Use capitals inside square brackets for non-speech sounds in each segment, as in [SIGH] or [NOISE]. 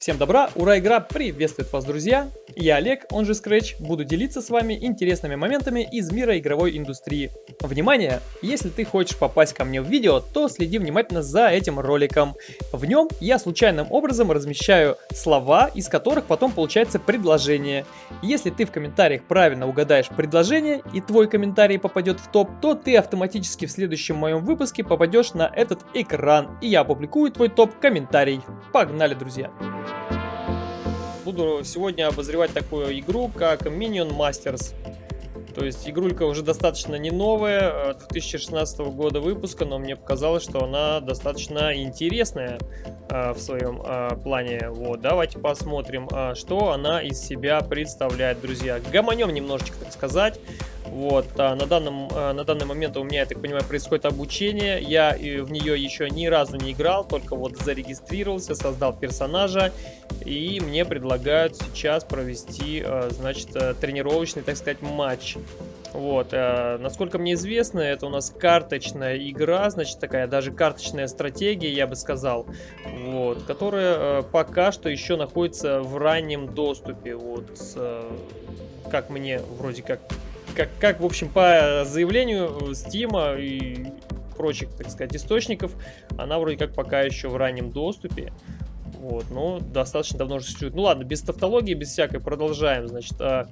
Всем добра, ура, игра приветствует вас, друзья! Я Олег, он же Scratch, буду делиться с вами интересными моментами из мира игровой индустрии. Внимание! Если ты хочешь попасть ко мне в видео, то следи внимательно за этим роликом. В нем я случайным образом размещаю слова, из которых потом получается предложение. Если ты в комментариях правильно угадаешь предложение и твой комментарий попадет в топ, то ты автоматически в следующем моем выпуске попадешь на этот экран, и я опубликую твой топ-комментарий. Погнали, друзья! Буду сегодня обозревать такую игру, как Minion Masters. То есть игрулька уже достаточно не новая, 2016 э, года выпуска, но мне показалось, что она достаточно интересная э, в своем э, плане. Вот, давайте посмотрим, э, что она из себя представляет, друзья. Гомонем немножечко, так сказать. Вот, а на, данном, а, на данный момент у меня, я так понимаю, происходит обучение. Я в нее еще ни разу не играл, только вот зарегистрировался, создал персонажа. И мне предлагают сейчас провести, а, значит, э, тренировочный, так сказать, матч. Вот, э, насколько мне известно, это у нас карточная игра, значит, такая даже карточная стратегия, я бы сказал, вот, которая э, пока что еще находится в раннем доступе, вот, э, как мне вроде как как, как, в общем, по заявлению Steam и прочих, так сказать, источников, она вроде как пока еще в раннем доступе. Вот, но достаточно давно уже существует. Ну ладно, без тавтологии, без всякой, продолжаем. Значит, а,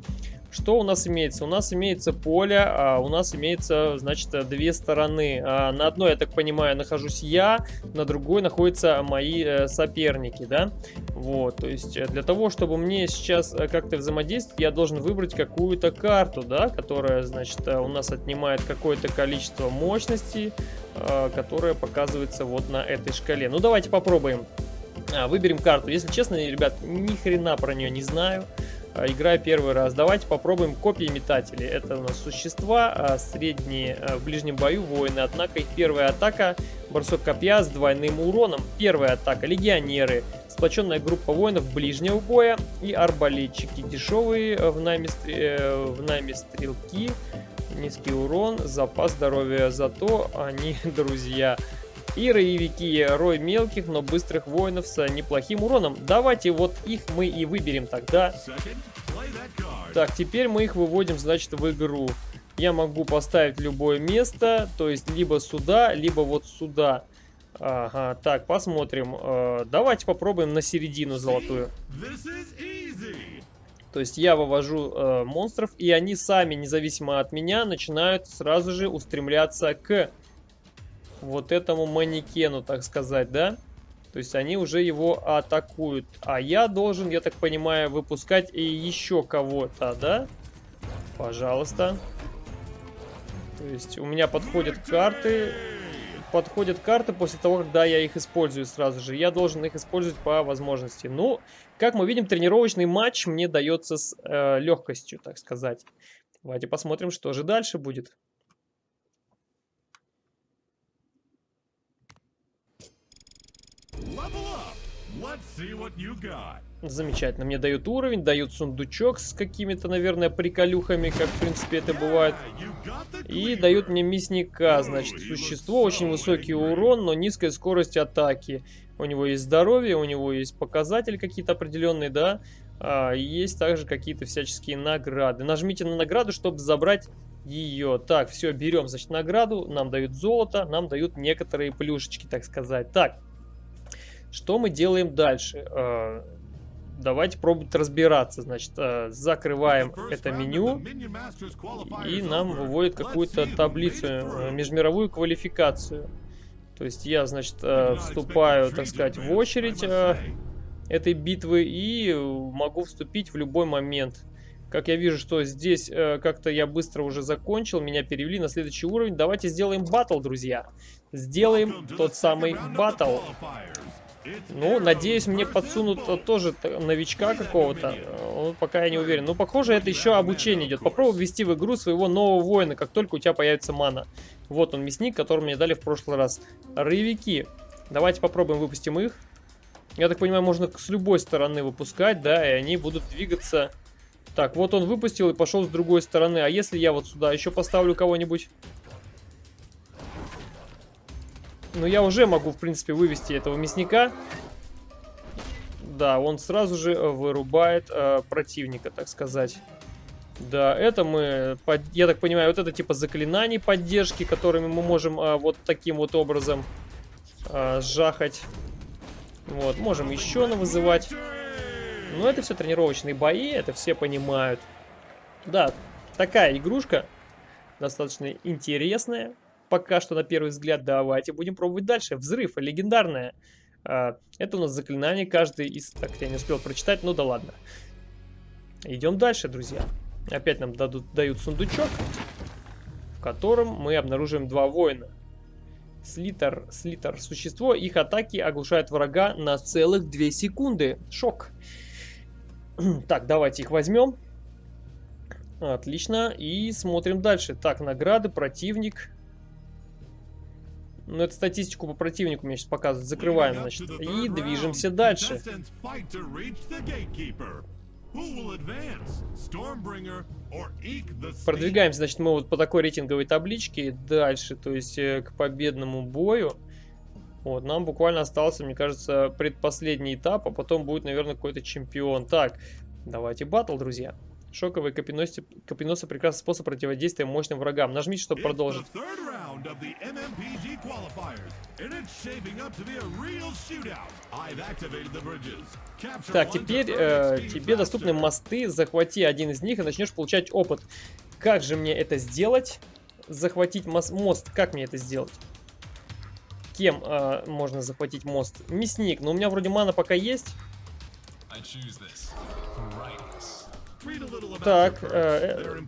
что у нас имеется? У нас имеется поле, а у нас имеется, значит, две стороны. А на одной, я так понимаю, нахожусь я, на другой находятся мои э, соперники, да? Вот, то есть э, для того, чтобы мне сейчас э, как-то взаимодействовать, я должен выбрать какую-то карту, да, которая, значит, у нас отнимает какое-то количество мощности, которая показывается вот на этой шкале. Ну, давайте попробуем. А, выберем карту. Если честно, ребят, ни хрена про нее не знаю. А, играю первый раз. Давайте попробуем копии метателей. Это у нас существа, а, средние а, в ближнем бою воины. Однако их первая атака бросок копья с двойным уроном. Первая атака легионеры. Сплоченная группа воинов ближнего боя и арбалетчики. Дешевые в найме, э, в найме стрелки. Низкий урон, запас здоровья. Зато они [LAUGHS] друзья. И роевики, рой мелких, но быстрых воинов с неплохим уроном. Давайте вот их мы и выберем тогда. Так, теперь мы их выводим, значит, в игру. Я могу поставить любое место, то есть либо сюда, либо вот сюда. Ага, так, посмотрим. Э, давайте попробуем на середину золотую. То есть я вывожу э, монстров, и они сами, независимо от меня, начинают сразу же устремляться к вот этому манекену, так сказать, да? То есть они уже его атакуют. А я должен, я так понимаю, выпускать и еще кого-то, да? Пожалуйста. То есть у меня подходят карты. Подходят карты после того, когда я их использую сразу же. Я должен их использовать по возможности. Ну, как мы видим, тренировочный матч мне дается с э, легкостью, так сказать. Давайте посмотрим, что же дальше будет. Замечательно. Мне дают уровень, дают сундучок с какими-то, наверное, приколюхами, как, в принципе, это бывает. И дают мне мясника, значит, существо, очень высокий урон, но низкая скорость атаки. У него есть здоровье, у него есть показатели какие-то определенные, да. А, есть также какие-то всяческие награды. Нажмите на награду, чтобы забрать ее. Так, все, берем, значит, награду. Нам дают золото, нам дают некоторые плюшечки, так сказать. Так, что мы делаем дальше? Э, давайте пробовать разбираться. Значит, э, закрываем это меню и нам выводит какую-то таблицу, э, межмировую квалификацию. То есть я, значит, вступаю, так сказать, в очередь этой битвы и могу вступить в любой момент. Как я вижу, что здесь как-то я быстро уже закончил, меня перевели на следующий уровень. Давайте сделаем батл, друзья. Сделаем тот самый батл. Ну, надеюсь, мне подсунут тоже новичка какого-то. Ну, пока я не уверен. Ну, похоже, это еще обучение идет. Попробуй ввести в игру своего нового воина, как только у тебя появится мана. Вот он, мясник, который мне дали в прошлый раз. Рывики. Давайте попробуем выпустим их. Я так понимаю, можно с любой стороны выпускать, да, и они будут двигаться... Так, вот он выпустил и пошел с другой стороны. А если я вот сюда еще поставлю кого-нибудь... Но я уже могу, в принципе, вывести этого мясника. да, он сразу же вырубает э, противника, так сказать. Да, это мы, я так понимаю, вот это типа заклинаний поддержки, которыми мы можем а, вот таким вот образом а, сжахать. Вот, можем еще вызывать. Но это все тренировочные бои, это все понимают. Да, такая игрушка, достаточно интересная. Пока что на первый взгляд, давайте будем пробовать дальше. Взрыв, легендарная. А, это у нас заклинание, каждый из... Так, я не успел прочитать, ну да ладно. Идем дальше, друзья. Опять нам дадут, дают сундучок, в котором мы обнаруживаем два воина. Слитер, слитер, существо, их атаки оглушают врага на целых 2 секунды. Шок. [CLEARS THROAT] Так, давайте их возьмем. Отлично. И смотрим дальше. Так, награды, противник. Ну, это статистику по противнику мне сейчас показывают. Закрываем, значит. И движемся дальше. Продвигаемся, значит, мы вот по такой рейтинговой табличке дальше, то есть э, к победному бою. Вот, нам буквально остался, мне кажется, предпоследний этап, а потом будет, наверное, какой-то чемпион. Так, давайте батл, друзья. Шоковые копеносы, копеносы прекрасный способ противодействия мощным врагам. Нажмите, чтобы продолжить. Так, теперь э, тебе доступны мосты. Захвати один из них и начнешь получать опыт. Как же мне это сделать? Захватить мост. мост. Как мне это сделать? Кем э, можно захватить мост? Мясник. Но у меня вроде мана пока есть. Так, э,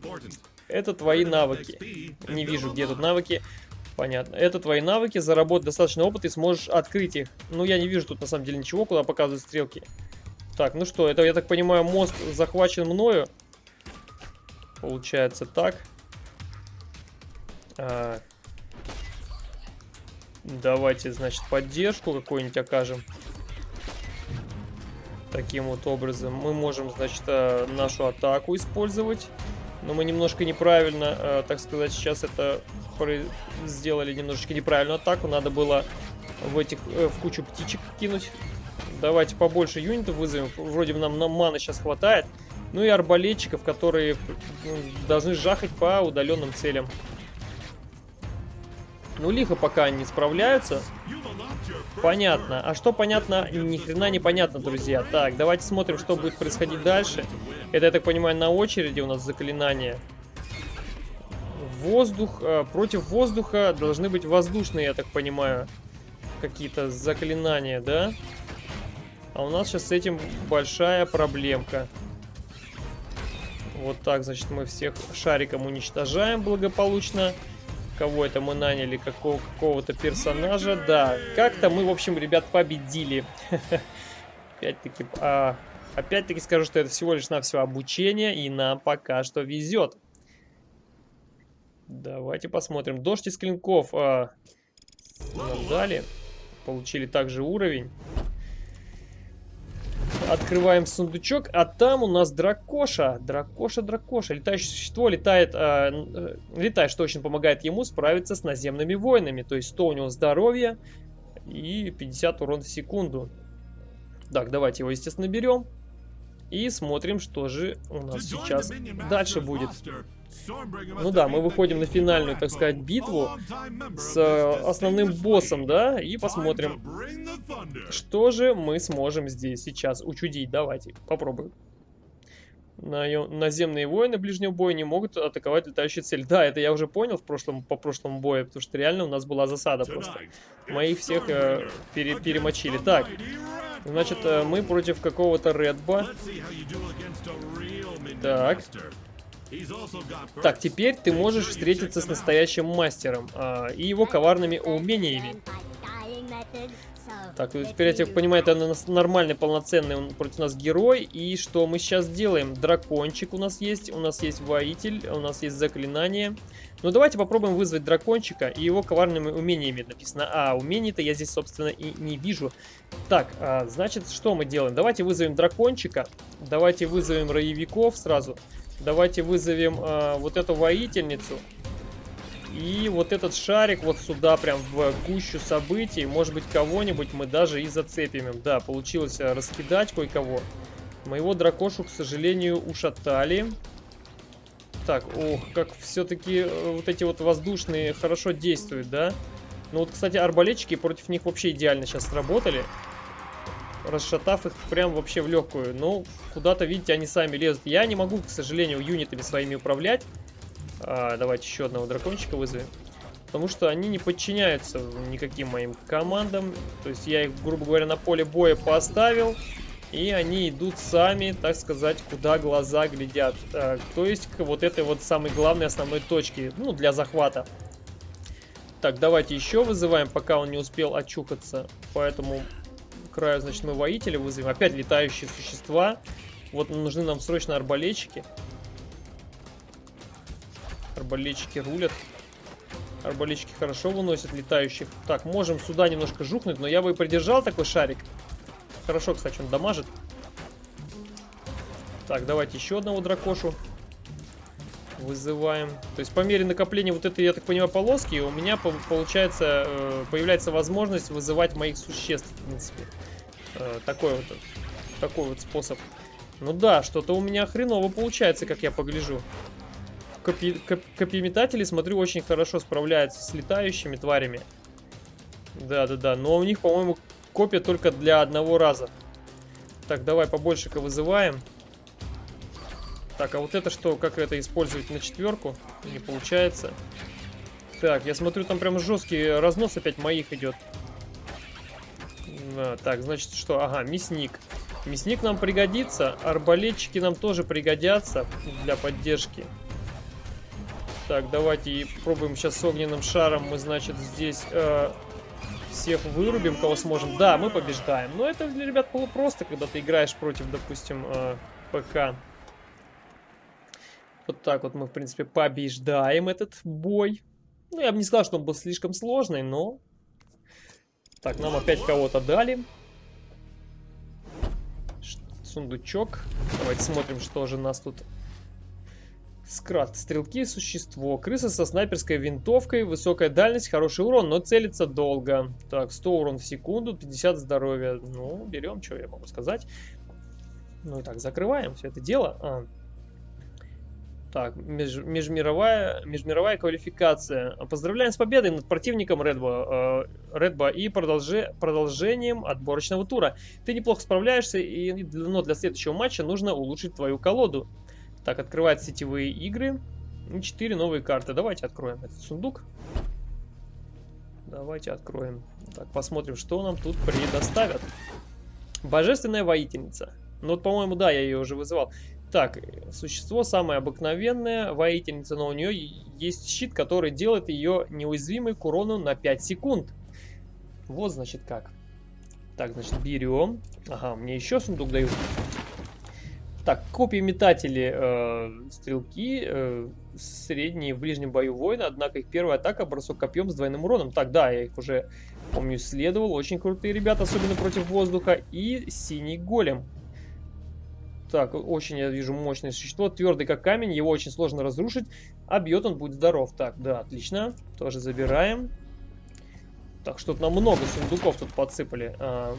это твои навыки. Не вижу, где тут навыки. Понятно. Это твои навыки, заработать достаточно опыта и сможешь открыть их. Ну, я не вижу тут на самом деле ничего, куда показывают стрелки. Так, ну что, это, я так понимаю, мост захвачен мною. Получается так. А... Давайте, значит, поддержку какую-нибудь окажем. Таким вот образом мы можем, значит, э, нашу атаку использовать. Но мы немножко неправильно, э, так сказать, сейчас это сделали немножечко неправильную атаку. Надо было в этих э, в кучу птичек кинуть. Давайте побольше юнитов вызовем. Вроде нам на маны сейчас хватает. Ну и арбалетчиков, которые должны жахать по удаленным целям. Ну, лихо пока они справляются. Понятно. А что понятно? Ни хрена не понятно, друзья. Так, давайте смотрим, что будет происходить дальше. Это, я так понимаю, на очереди у нас заклинание. Воздух. Э, против воздуха должны быть воздушные, я так понимаю, какие-то заклинания, да? А у нас сейчас с этим большая проблемка. Вот так, значит, мы всех шариком уничтожаем благополучно кого это мы наняли, какого, какого-то персонажа. Да, как-то мы, в общем, ребят, победили. [LAUGHS] Опять-таки, а, опять-таки скажу, что это всего лишь навсего обучение, и нам пока что везет. Давайте посмотрим. Дождь из клинков а, нам дали. Получили также уровень. Открываем сундучок, а там у нас дракоша. Дракоша, дракоша. Летающее существо летает, а, э, летает, что очень помогает ему справиться с наземными воинами. То есть 100 у него здоровья и 50 урона в секунду. Так, давайте его, естественно, берем. И смотрим, что же у нас сейчас дальше будет. Ну да, мы выходим на финальную, так сказать, битву с э, основным боссом, да, и посмотрим, что же мы сможем здесь сейчас учудить. Давайте, попробуем. Наземные воины ближнего боя не могут атаковать летающие цели. Да, это я уже понял в прошлом, по прошлому бою, потому что реально у нас была засада просто. Мы их всех э, пере, перемочили. Так, значит, э, мы против какого-то Редба. Так. Так, теперь ты можешь встретиться с настоящим мастером а, и его коварными умениями. Так, теперь я так понимаю, это нормальный, полноценный он против нас герой. И что мы сейчас делаем? Дракончик у нас есть, у нас есть воитель, у нас есть заклинание. Ну, давайте попробуем вызвать дракончика и его коварными умениями написано. А, умений-то я здесь, собственно, и не вижу. Так, а, значит, что мы делаем? Давайте вызовем дракончика. Давайте вызовем роевиков сразу. Давайте вызовем а, вот эту воительницу. И вот этот шарик вот сюда, прям в гущу событий. Может быть, кого-нибудь мы даже и зацепим. Да, получилось э, раскидать кое-кого. Моего дракошу, к сожалению, ушатали. Так, ох, как все-таки э, вот эти вот воздушные хорошо действуют, да? Ну вот, кстати, арбалетчики против них вообще идеально сейчас сработали. Расшатав их прям вообще в легкую. Ну, куда-то, видите, они сами лезут. Я не могу, к сожалению, юнитами своими управлять. А, давайте еще одного дракончика вызовем. Потому что они не подчиняются никаким моим командам. То есть я их, грубо говоря, на поле боя поставил. И они идут сами, так сказать, куда глаза глядят. А, то есть к вот этой вот самой главной основной точке, ну, для захвата. Так, давайте еще вызываем, пока он не успел очухаться. Поэтому краю, значит, мы воителя вызовем. Опять летающие существа. Вот нужны нам срочно арбалетчики. Арбалетчики рулят. Арбалетчики хорошо выносят летающих. Так, можем сюда немножко жухнуть, но я бы и придержал такой шарик. Хорошо, кстати, он дамажит. Так, давайте еще одного дракошу вызываем. То есть по мере накопления вот этой, я так понимаю, полоски, у меня получается, э, появляется возможность вызывать моих существ, в принципе. Э, такой вот, такой вот способ. Ну да, что-то у меня хреново получается, как я погляжу. Копи коп копьеметатели, смотрю, очень хорошо справляются с летающими тварями. Да-да-да, но у них, по-моему, копия только для одного раза. Так, давай побольше-ка вызываем. Так, а вот это что, как это использовать на четверку? Не получается. Так, я смотрю, там прям жесткий разнос опять моих идет. А, так, значит что? Ага, мясник. Мясник нам пригодится, арбалетчики нам тоже пригодятся для поддержки. Так, давайте пробуем сейчас с огненным шаром. Мы, значит, здесь э, всех вырубим, кого сможем. Да, мы побеждаем. Но это для ребят полупросто, когда ты играешь против, допустим, э, ПК. Вот так вот мы, в принципе, побеждаем этот бой. Ну, я бы не сказал, что он был слишком сложный, но... Так, нам опять кого-то дали. Сундучок. Давайте смотрим, что же нас тут Скрат. Стрелки существо. Крыса со снайперской винтовкой. Высокая дальность, хороший урон, но целится долго. Так, 100 урон в секунду, 50 здоровья. Ну, берем, что я могу сказать. Ну и так, закрываем все это дело. А. Так, меж, межмировая, межмировая квалификация. Поздравляем с победой над противником Редба, э, Редба и продолжи, продолжением отборочного тура. Ты неплохо справляешься, и, но для следующего матча нужно улучшить твою колоду. Так, открывать сетевые игры. И 4 новые карты. Давайте откроем этот сундук. Давайте откроем. Так, посмотрим, что нам тут предоставят. Божественная воительница. Ну вот, по-моему, да, я ее уже вызывал. Так, существо самое обыкновенное, воительница, но у нее есть щит, который делает ее неуязвимой к урону на 5 секунд. Вот, значит, как. Так, значит, берем. Ага, мне еще сундук дают. Так, копии метатели э, стрелки, э, средние в ближнем бою воина, однако их первая атака бросок копьем с двойным уроном. Так, да, я их уже, помню, исследовал. Очень крутые ребята, особенно против воздуха. И синий голем. Так, очень я вижу мощное существо, твердый как камень, его очень сложно разрушить, а бьет он будет здоров. Так, да, отлично, тоже забираем. Так, что-то нам много сундуков тут подсыпали. А,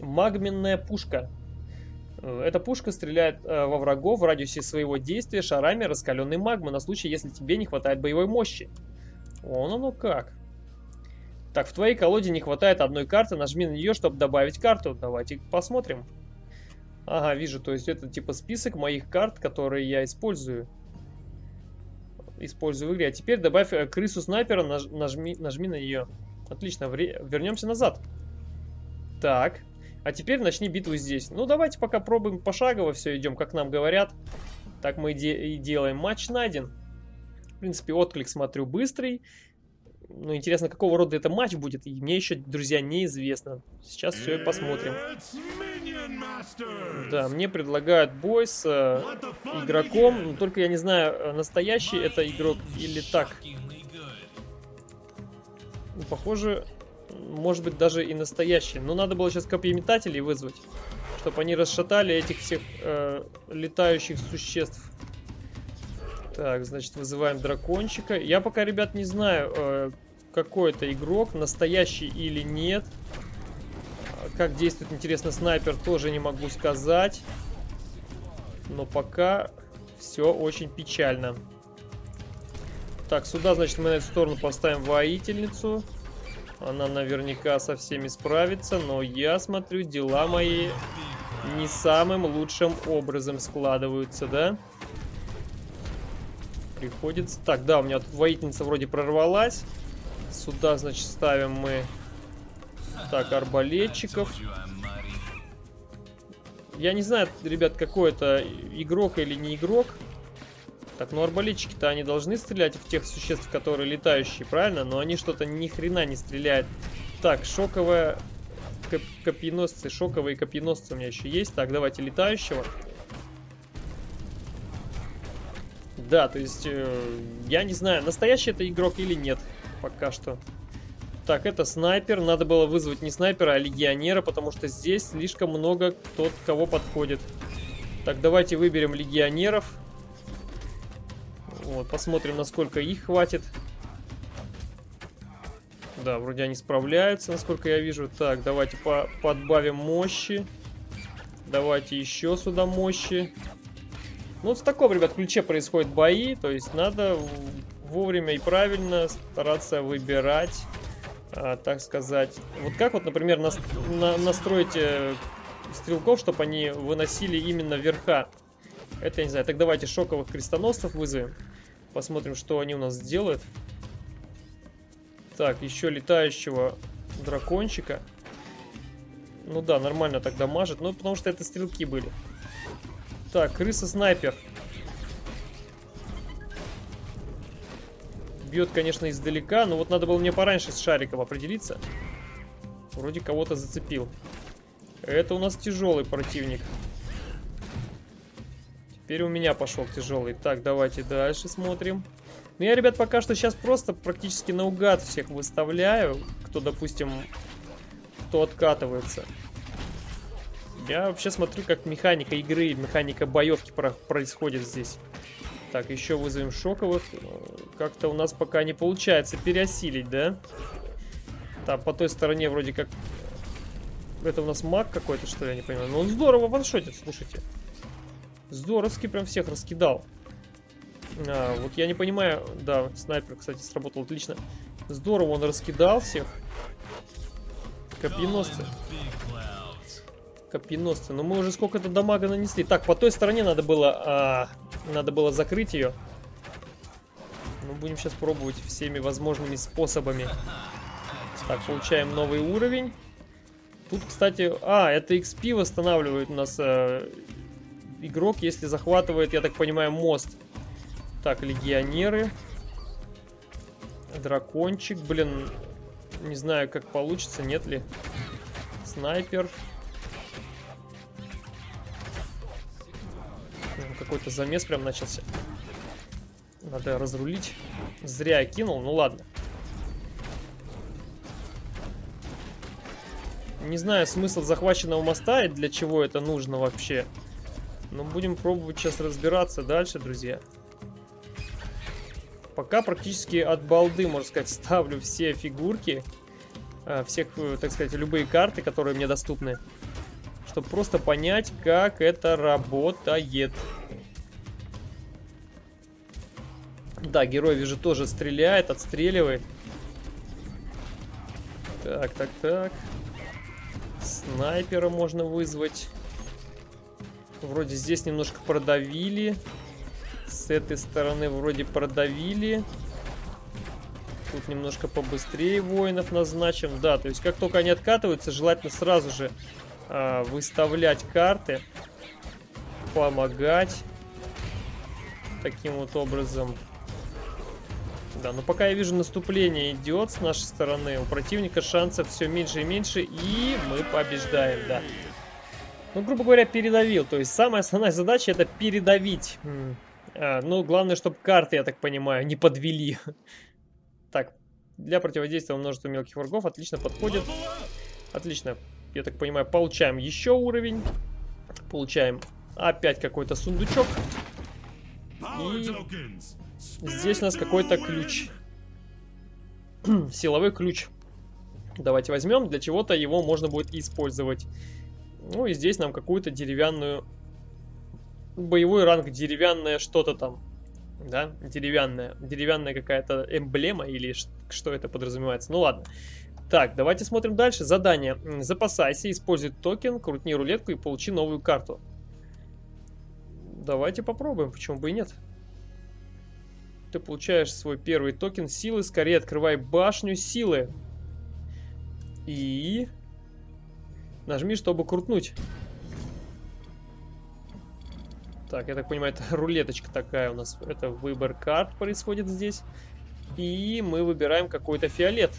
магменная пушка. Э, эта пушка стреляет э, во врагов в радиусе своего действия шарами раскаленной магмы на случай, если тебе не хватает боевой мощи. Вон оно как. Так, в твоей колоде не хватает одной карты, нажми на нее, чтобы добавить карту. Давайте посмотрим. Ага, вижу, то есть это типа список моих карт, которые я использую. Использую в игре. А теперь добавь э, крысу снайпера, наж, нажми, нажми на нее. Отлично, вернемся назад. Так, а теперь начни битву здесь. Ну, давайте пока пробуем пошагово все идем, как нам говорят. Так мы и делаем. Матч найден. В принципе, отклик, смотрю, быстрый. Ну, интересно, какого рода это матч будет. И мне еще, друзья, неизвестно. Сейчас все и посмотрим. Да, мне предлагают бой с э, игроком. Но только я не знаю, э, настоящий это игрок или так. Ну, похоже, может быть, даже и настоящий. Но надо было сейчас копьеметателей вызвать, чтобы они расшатали этих всех э, летающих существ. Так, значит, вызываем дракончика. Я пока, ребят, не знаю, э, какой это игрок, настоящий или нет. Как действует, интересно, снайпер, тоже не могу сказать. Но пока все очень печально. Так, сюда, значит, мы на эту сторону поставим воительницу. Она наверняка со всеми справится, но я смотрю, дела мои не самым лучшим образом складываются, да? Приходится... Так, да, у меня тут воительница вроде прорвалась. Сюда, значит, ставим мы... Так, арбалетчиков. Я не знаю, ребят, какой это игрок или не игрок. Так, ну арбалетчики-то они должны стрелять в тех существ, которые летающие, правильно? Но они что-то ни хрена не стреляют. Так, шоковая... Коп копьеносцы, шоковые копьеносцы у меня еще есть. Так, давайте летающего. Да, то есть, э, я не знаю, настоящий это игрок или нет, пока что. Так, это снайпер. Надо было вызвать не снайпера, а легионера, потому что здесь слишком много тот, кого подходит. Так, давайте выберем легионеров. Вот, посмотрим, насколько их хватит. Да, вроде они справляются, насколько я вижу. Так, давайте по подбавим мощи. Давайте еще сюда мощи. Ну, вот в таком, ребят, ключе происходят бои. То есть надо вовремя и правильно стараться выбирать, а, так сказать. Вот как вот, например, нас, на, настроить э, стрелков, чтобы они выносили именно верха. Это я не знаю. Так давайте шоковых крестоносцев вызовем. Посмотрим, что они у нас сделают. Так, еще летающего дракончика. Ну да, нормально тогда мажет. Ну, потому что это стрелки были. Так, крыса-снайпер. Бьет, конечно, издалека, но вот надо было мне пораньше с шариком определиться. Вроде кого-то зацепил. Это у нас тяжелый противник. Теперь у меня пошел тяжелый. Так, давайте дальше смотрим. Ну, я, ребят, пока что сейчас просто практически наугад всех выставляю. Кто, допустим, кто откатывается. Я вообще смотрю, как механика игры, механика боевки про происходит здесь. Так, еще вызовем шоковых. Как-то у нас пока не получается переосилить, да? Так, по той стороне вроде как... Это у нас маг какой-то, что ли, я не понимаю. Но он здорово ваншотит, слушайте. Здоровски прям всех раскидал. А, вот я не понимаю... Да, снайпер, кстати, сработал отлично. Здорово он раскидал всех. Копьеносцы. Копьеносцы. Но мы уже сколько-то дамага нанесли. Так, по той стороне надо было... А, надо было закрыть ее. Ну, будем сейчас пробовать всеми возможными способами. Так, получаем новый уровень. Тут, кстати... А, это XP восстанавливает у нас э, игрок, если захватывает, я так понимаю, мост. Так, легионеры. Дракончик, блин. Не знаю, как получится, нет ли. Снайпер. Какой-то замес прям начался. Надо разрулить. Зря я кинул, ну ладно. Не знаю смысл захваченного моста и для чего это нужно вообще. Но будем пробовать сейчас разбираться дальше, друзья. Пока практически от балды, можно сказать, [LAUGHS] ставлю все фигурки. А, всех, э, так сказать, любые карты, которые мне доступны. Чтобы просто понять, как это работает. Да, герой, вижу, тоже стреляет, отстреливает. Так, так, так. Снайпера можно вызвать. Вроде здесь немножко продавили. С этой стороны вроде продавили. Тут немножко побыстрее воинов назначим. Да, то есть как только они откатываются, желательно сразу же э, выставлять карты. Помогать. Таким вот образом. Да, но пока я вижу наступление идет с нашей стороны, у противника шансов все меньше и меньше, и мы побеждаем, да. Ну, грубо говоря, передавил. То есть самая основная задача это передавить. А, ну, главное, чтобы карты, я так понимаю, не подвели. [LAUGHS] Так, для противодействия множеству мелких врагов отлично подходит. Отлично. Я так понимаю, получаем еще уровень. Получаем опять какой-то сундучок. И здесь у нас какой-то ключ. [CLEARS THROAT] Силовой ключ. Давайте возьмем. Для чего-то его можно будет использовать. Ну и здесь нам какую-то деревянную... Боевой ранг деревянное что-то там. Да, деревянная. Деревянная какая-то эмблема или что это подразумевается. Ну ладно. Так, давайте смотрим дальше. Задание. Запасайся, используй токен, крутни рулетку и получи новую карту. Давайте попробуем, почему бы и нет. Ты получаешь свой первый токен силы. Скорее открывай башню силы. И... Нажми, чтобы крутнуть. Так, я так понимаю, это [LAUGHS] рулеточка такая у нас. Это выбор карт происходит здесь. И мы выбираем какой-то фиолет.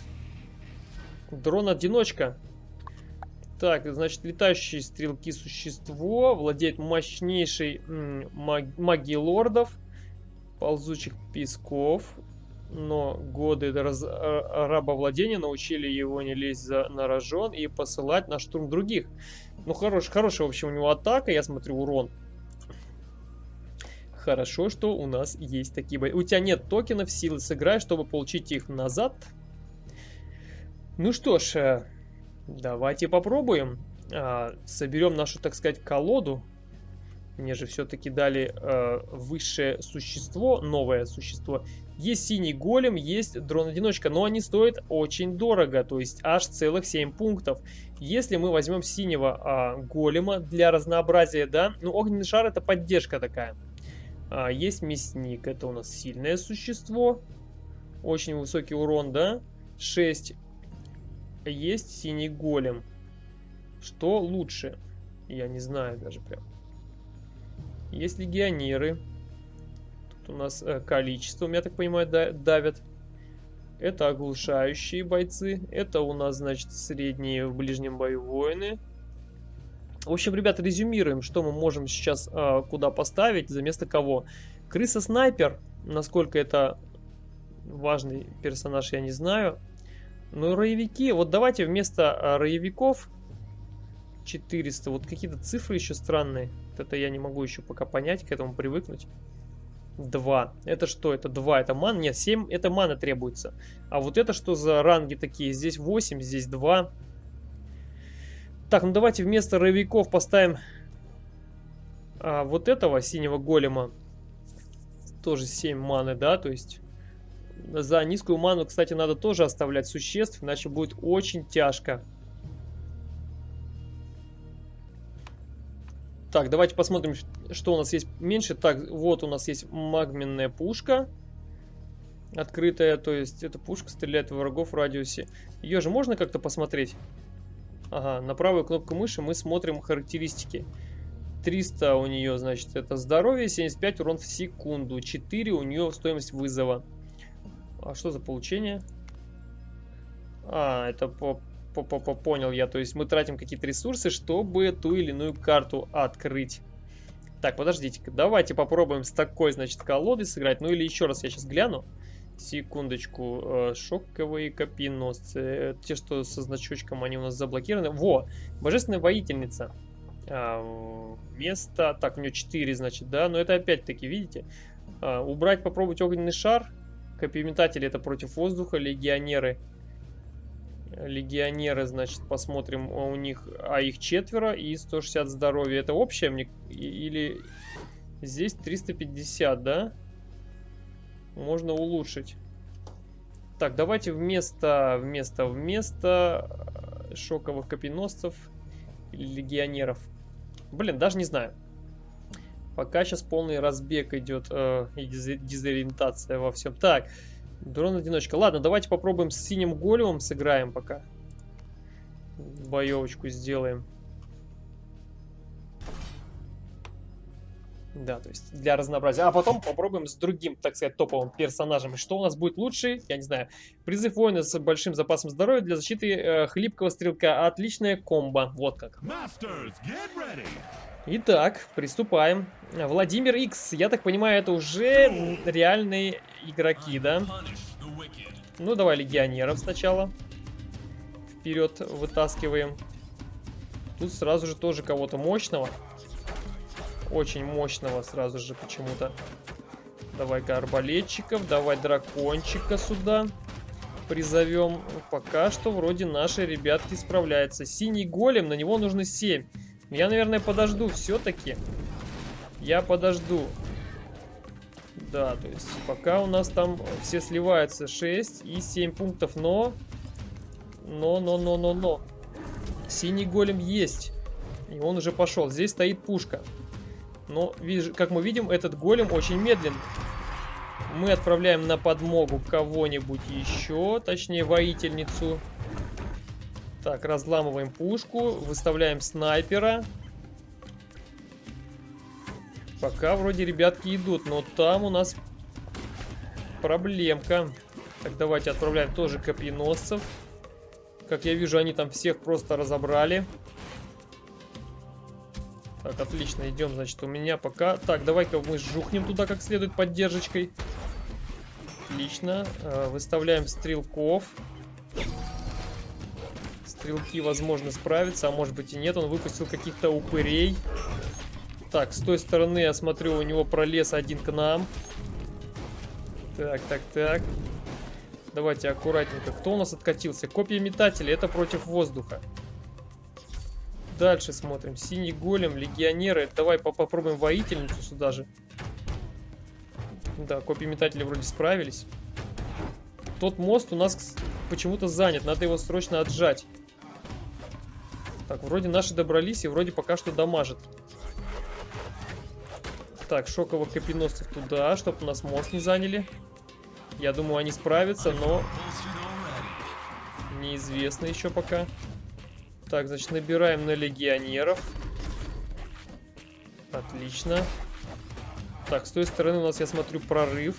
Дрон-одиночка. Так, значит, летающие стрелки существо. Владеет мощнейшей маг магией лордов. Ползучих песков. Но годы раз рабовладения научили его не лезть за, на рожон и посылать на штурм других. Ну, хорош, хорошая, в общем, у него атака. Я смотрю, урон. Хорошо, что у нас есть такие бои. У тебя нет токенов, силы сыграй, чтобы получить их назад. Ну что ж, э, давайте попробуем. А, соберем нашу, так сказать, колоду. Мне же все-таки дали э, высшее существо, новое существо. Есть синий голем, есть дрон-одиночка, но они стоят очень дорого, то есть аж целых 7 пунктов. Если мы возьмем синего э, голема для разнообразия, да, ну огненный шар это поддержка такая. А, есть мясник, это у нас сильное существо, очень высокий урон, да, 6 есть синий голем. Что лучше? Я не знаю даже прям. Есть легионеры. Тут у нас э, количество, я так понимаю, давят. Это оглушающие бойцы. Это у нас, значит, средние в ближнем бою воины. В общем, ребят, резюмируем, что мы можем сейчас э, куда поставить, за место кого. Крыса-снайпер, насколько это важный персонаж, я не знаю. Ну, роевики. Вот давайте вместо а, роевиков 400. Вот какие-то цифры еще странные. Это я не могу еще пока понять, к этому привыкнуть. 2. Это что? Это 2. Это ман? Нет, 7. Это мана требуется. А вот это что за ранги такие? Здесь 8, здесь 2. Так, ну давайте вместо роевиков поставим а, вот этого синего голема. Тоже 7 маны, да? То есть за низкую ману, кстати, надо тоже оставлять существ, иначе будет очень тяжко. Так, давайте посмотрим, что у нас есть меньше. Так, вот у нас есть магменная пушка. Открытая, то есть эта пушка стреляет в врагов в радиусе. Ее же можно как-то посмотреть? Ага, на правую кнопку мыши мы смотрим характеристики. 300 у нее, значит, это здоровье, 75 урон в секунду. 4 у нее стоимость вызова. А что за получение? А, это по, по, по, по понял я. То есть мы тратим какие-то ресурсы, чтобы ту или иную карту открыть. Так, подождите-ка. Давайте попробуем с такой, значит, колодой сыграть. Ну или еще раз я сейчас гляну. Секундочку. Э, шоковые копьеносцы. Те, что со значочком, они у нас заблокированы. Во! Божественная воительница. А, место... Так, у нее 4, значит, да? Но это опять-таки, видите? А, убрать, попробовать огненный шар. Копьеметатели это против воздуха, легионеры. Легионеры, значит, посмотрим у них, а их четверо и 160 здоровья. Это общее мне или здесь 350, да? Можно улучшить. Так, давайте вместо, вместо, вместо э, шоковых копьеносцев легионеров. Блин, даже не знаю. Пока сейчас полный разбег идет э, и дезориентация во всем. Так, дрон-одиночка. Ладно, давайте попробуем с синим големом сыграем пока. Боевочку сделаем. Да, то есть для разнообразия. А потом попробуем с другим, так сказать, топовым персонажем. Что у нас будет лучше? Я не знаю. Призыв воина с большим запасом здоровья для защиты э, хлипкого стрелка. Отличная комбо. Вот как. Masters, Итак, приступаем. Владимир X, я так понимаю, это уже реальные игроки, да? Ну, давай легионеров сначала. Вперед вытаскиваем. Тут сразу же тоже кого-то мощного. Очень мощного сразу же почему-то. Давай-ка арбалетчиков, давай дракончика сюда призовем. Пока что вроде наши ребятки справляются. Синий голем, на него нужно 7. Я, наверное, подожду все-таки. Я подожду. Да, то есть пока у нас там все сливаются 6 и 7 пунктов, но... Но, но, но, но, но. Синий голем есть. И он уже пошел. Здесь стоит пушка. Но, как мы видим, этот голем очень медленно. Мы отправляем на подмогу кого-нибудь еще, точнее воительницу. Так, разламываем пушку, выставляем снайпера. Пока вроде ребятки идут, но там у нас проблемка. Так, давайте отправляем тоже копьеносцев. Как я вижу, они там всех просто разобрали. Так, отлично, идем, значит, у меня пока... Так, давай-ка мы жухнем туда как следует поддержкой. Отлично. Э, выставляем стрелков. Стрелки, возможно, справятся, а может быть и нет. Он выпустил каких-то упырей. Так, с той стороны, я смотрю, у него пролез один к нам. Так, так, так. Давайте аккуратненько. Кто у нас откатился? Копья метателя. Это против воздуха. Дальше смотрим. Синий голем, легионеры. Давай попробуем воительницу сюда же. Да, копии метатели вроде справились. Тот мост у нас почему-то занят. Надо его срочно отжать. Так, вроде наши добрались и вроде пока что дамажит. Так, шоковых копеносцев туда, чтобы нас мост не заняли. Я думаю, они справятся, но... Неизвестно еще пока. Так, значит, набираем на легионеров. Отлично. Так, с той стороны у нас, я смотрю, прорыв.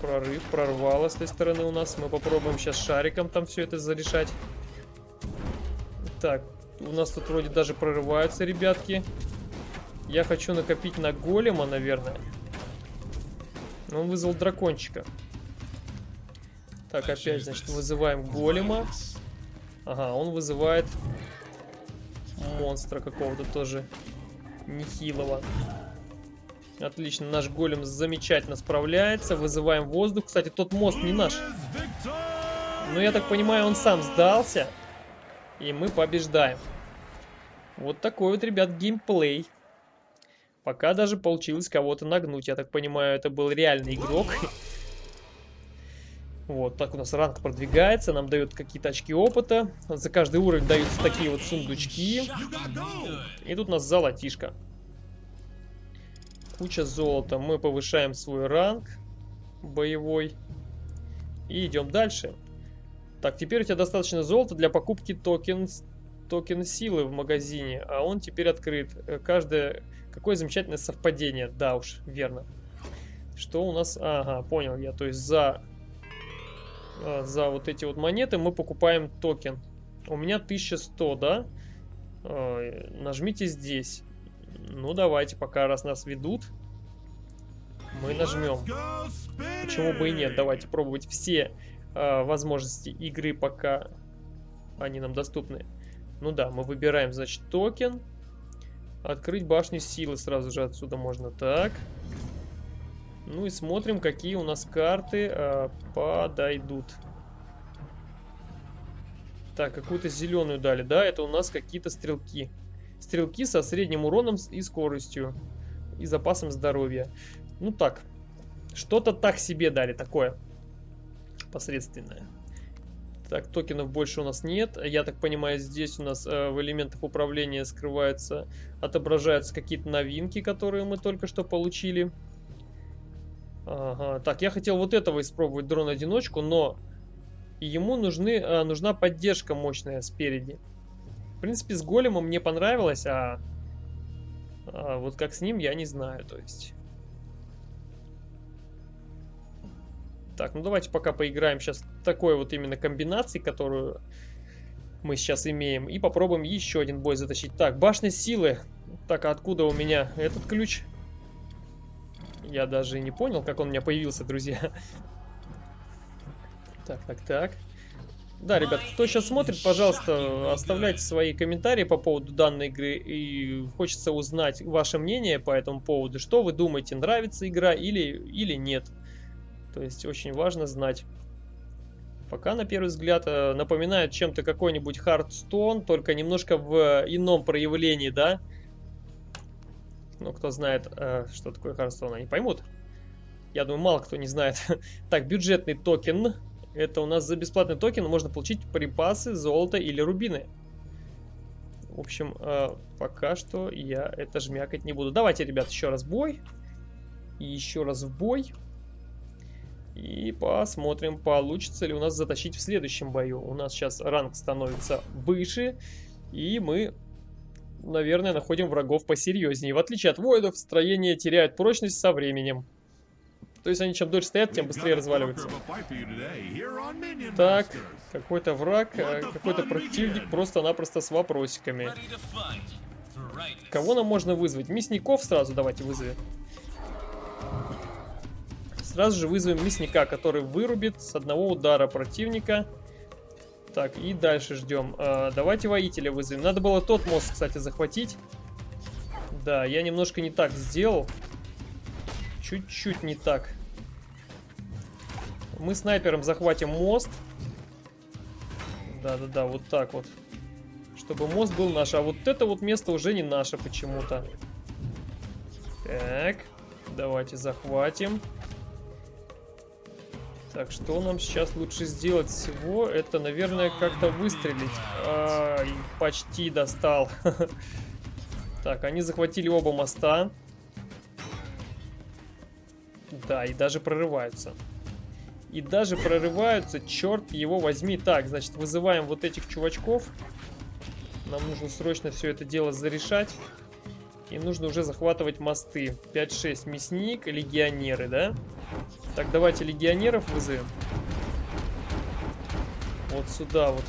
Прорыв, прорвало с той стороны у нас. Мы попробуем сейчас шариком там все это зарешать. Так, у нас тут вроде даже прорываются ребятки. Я хочу накопить на голема, наверное. Он вызвал дракончика. Так, опять, значит, вызываем голема. Ага, он вызывает монстра какого-то тоже нехилого. Отлично, наш голем замечательно справляется. Вызываем воздух. Кстати, тот мост не наш. Но я так понимаю, он сам сдался. И мы побеждаем. Вот такой вот, ребят, геймплей. Пока даже получилось кого-то нагнуть. Я так понимаю, это был реальный игрок. [LAUGHS] Вот, так у нас ранг продвигается, нам дают какие-то очки опыта. За каждый уровень даются такие вот сундучки. И тут у нас золотишко куча золота. Мы повышаем свой ранг боевой. И идем дальше. Так, теперь у тебя достаточно золота для покупки токен, токен силы в магазине. А он теперь открыт. Каждое... Какое замечательное совпадение. Да уж, верно. Что у нас... Ага, понял я. То есть за... А, за вот эти вот монеты мы покупаем токен. У меня 1100, да? А, нажмите здесь. Ну, давайте, пока раз нас ведут, мы нажмем. Почему бы и нет? Давайте пробовать все э, возможности игры, пока они нам доступны. Ну да, мы выбираем, значит, токен. Открыть башню силы сразу же отсюда можно. Так. Ну и смотрим, какие у нас карты э, подойдут. Так, какую-то зеленую дали, да? Это у нас какие-то стрелки. Стрелки со средним уроном и скоростью. И запасом здоровья. Ну так. Что-то так себе дали такое. Посредственное. Так, токенов больше у нас нет. Я так понимаю, здесь у нас э, в элементах управления скрываются, отображаются какие-то новинки, которые мы только что получили. Ага. Так, я хотел вот этого испробовать дрон-одиночку, но ему нужны, э, нужна поддержка мощная спереди. В принципе, с големом мне понравилось, а, а вот как с ним, я не знаю, то есть... Так, ну давайте пока поиграем сейчас такой вот именно комбинации, которую мы сейчас имеем. И попробуем еще один бой затащить. Так, башня силы. Так, а откуда у меня этот ключ? Я даже не понял, как он у меня появился, друзья. Так, так, так. Да, ребят, кто сейчас смотрит, пожалуйста, оставляйте свои комментарии по поводу данной игры. И хочется узнать ваше мнение по этому поводу. Что вы думаете, нравится игра или, или нет. То есть очень важно знать. Пока, на первый взгляд, э, напоминает чем-то какой-нибудь Hearthstone, только немножко в ином проявлении, да? Ну, кто знает, э, что такое Hearthstone, они поймут. Я думаю, мало кто не знает. [LAUGHS] так, бюджетный токен. Это у нас за бесплатный токен можно получить припасы, золото или рубины. В общем, э, пока что я это жмякать не буду. Давайте, ребят, еще раз бой. И еще раз в бой. И посмотрим, получится ли у нас затащить в следующем бою. У нас сейчас ранг становится выше. И мы, наверное, находим врагов посерьезнее. В отличие от воинов, строения теряют прочность со временем. То есть они чем дольше стоят, тем быстрее разваливаются. Так, какой-то враг, э, какой-то противник просто-напросто с вопросиками. Кого нам можно вызвать? Мясников сразу давайте вызовем. Сразу же вызовем мясника, который вырубит с одного удара противника. Так, и дальше ждем. А, давайте воителя вызовем. Надо было тот мост, кстати, захватить. Да, я немножко не так сделал. Чуть-чуть не так. Мы снайпером захватим мост. Да-да-да, вот так вот. Чтобы мост был наш. А вот это вот место уже не наше почему-то. Так, давайте захватим. Так, что нам сейчас лучше сделать всего? Это, наверное, как-то выстрелить. Ай, почти достал. [LAUGHS] Так, они захватили оба моста. Да, и даже прорываются. И даже прорываются, черт его возьми. Так, значит, вызываем вот этих чувачков. Нам нужно срочно все это дело зарешать. И нужно уже захватывать мосты. 5-6 мясник, легионеры, да? Так, давайте легионеров вызовем. Вот сюда вот.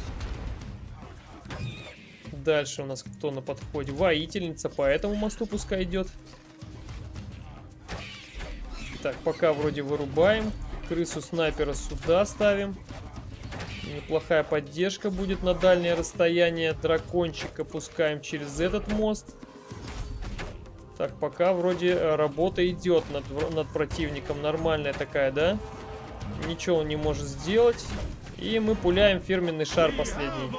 Дальше у нас кто на подходе? Воительница, по этому мосту пускай идет. Так, пока вроде вырубаем. Крысу снайпера сюда ставим. Неплохая поддержка будет на дальнее расстояние. Дракончика пускаем через этот мост. Так, пока вроде э, работа идет над, над противником. Нормальная такая, да? Ничего он не может сделать. И мы пуляем фирменный шар последний.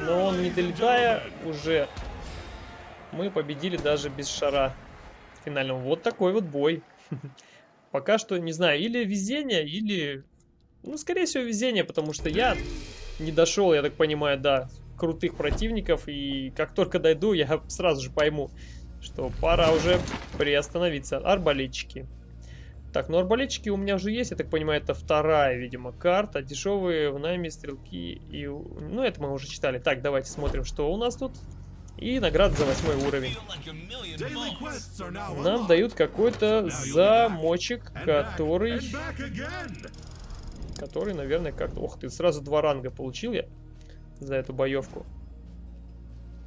Но он не долетая уже... Мы победили даже без шара финального. Вот такой вот бой. [LAUGHS] Пока что, не знаю, или везение, или... Ну, скорее всего, везение, потому что я не дошел, я так понимаю, до крутых противников. И как только дойду, я [LAUGHS] сразу же пойму, что пора уже приостановиться. Арбалетчики. Так, ну арбалетчики у меня уже есть, я так понимаю, это вторая, видимо, карта. Дешевые в найме стрелки и... Ну, это мы уже читали. Так, давайте смотрим, что у нас тут. И награда за восьмой уровень. Нам дают какой-то замочек, который... Который, наверное, как-то... Ох ты, сразу два ранга получил я за эту боевку.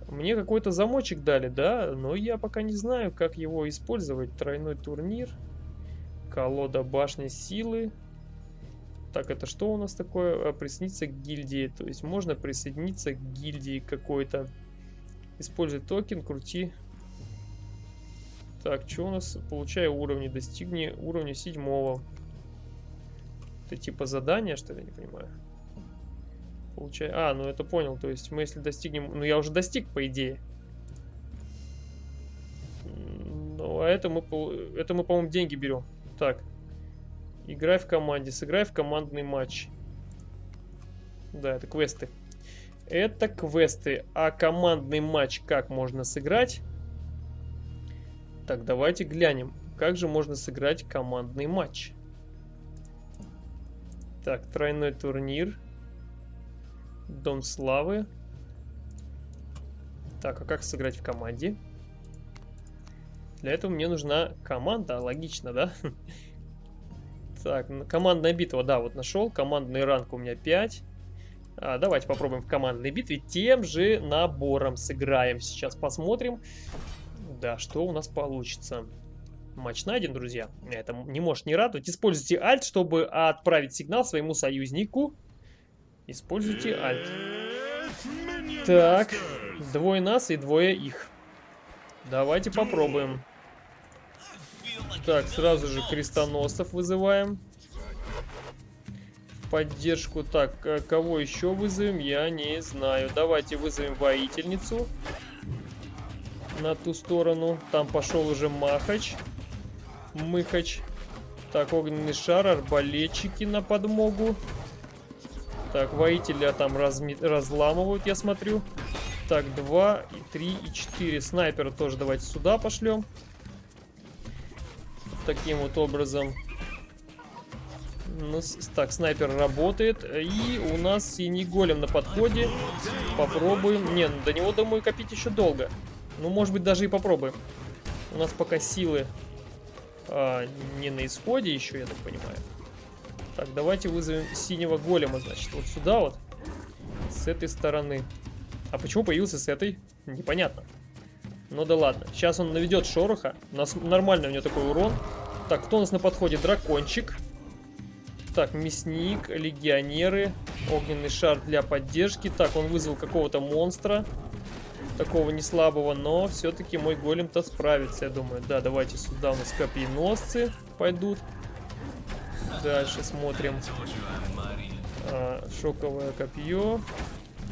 Мне какой-то замочек дали, да, но я пока не знаю, как его использовать. Тройной турнир, колода башни силы. Так, это что у нас такое? А, присоединиться к гильдии. То есть можно присоединиться к гильдии какой-то. Используй токен, крути. Так, что у нас? Получай уровни, достигни уровня седьмого. Это типа задание, что ли, не понимаю. Получай... А, ну это понял. То есть мы если достигнем... Ну я уже достиг, по идее. Ну, а это мы, это мы по-моему, деньги берем. Так. Играй в команде. Сыграй в командный матч. Да, это квесты. Это квесты. А командный матч как можно сыграть? Так, давайте глянем. Как же можно сыграть командный матч? Так, тройной турнир. Дом славы. Так, а как сыграть в команде? Для этого мне нужна команда, логично, да? [LAUGHS] Так, командная битва, да, вот нашел. Командный ранг у меня 5. А, давайте попробуем в командной битве тем же набором сыграем. Сейчас посмотрим, да, что у нас получится. Матч найден, друзья. Это не может не радовать. Используйте Alt, чтобы отправить сигнал своему союзнику Используйте альт. Так, двое нас и двое их. Давайте попробуем. Так, сразу же крестоносцев вызываем. Поддержку. Так, э, кого еще вызовем, я не знаю. Давайте вызовем воительницу. На ту сторону. Там пошел уже Махач. Мыхач. Так, огненный шар, арбалетчики на подмогу. Так, воителя там разми... разламывают, я смотрю. Так, 2, и 3 и 4. Снайпера тоже давайте сюда пошлем. Таким вот образом. Ну, так, снайпер работает. И у нас синий голем на подходе. Попробуем. Не, ну, до него, думаю, копить еще долго. Ну, может быть, даже и попробуем. У нас пока силы а, не на исходе еще, я так понимаю. Так, давайте вызовем синего голема, значит, вот сюда вот. С этой стороны. А почему появился с этой? Непонятно. Ну да ладно. Сейчас он наведет шороха. У нас нормально у него такой урон. Так, кто у нас на подходе? Дракончик. Так, мясник, легионеры. Огненный шар для поддержки. Так, он вызвал какого-то монстра. Такого не слабого, но все-таки мой голем-то справится, я думаю. Да, давайте сюда у нас копьеносцы пойдут. Дальше смотрим. А, шоковое копье.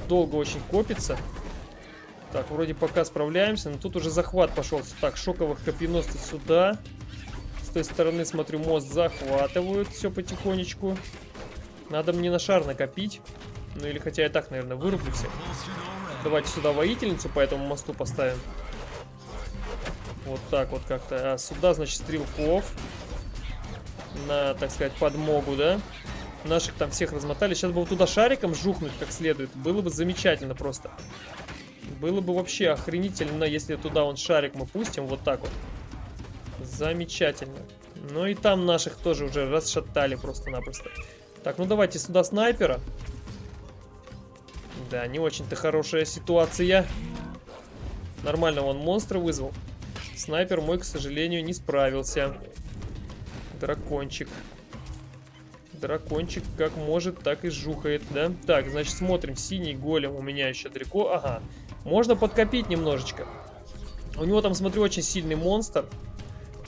Долго очень копится. Так, вроде пока справляемся, но тут уже захват пошел. Так, шоковых копьеносцев сюда. С той стороны, смотрю, мост захватывают все потихонечку. Надо мне на шар накопить. Ну или хотя я так, наверное, вырублю всех. Давайте сюда воительницу по этому мосту поставим. Вот так вот как-то. А сюда, значит, стрелков. На, так сказать, подмогу, да? Наших там всех размотали. Сейчас бы вот туда шариком жухнуть как следует. Было бы замечательно просто. Было бы вообще охренительно, если туда он шарик мы пустим. Вот так вот. Замечательно. Ну и там наших тоже уже расшатали просто-напросто. Так, ну давайте сюда снайпера. Да, не очень-то хорошая ситуация. Нормально он монстра вызвал. Снайпер мой, к сожалению, не справился. Дракончик. Дракончик как может, так и жухает, да? Так, значит, смотрим. Синий голем у меня еще далеко. Ага. Можно подкопить немножечко. У него там, смотрю, очень сильный монстр.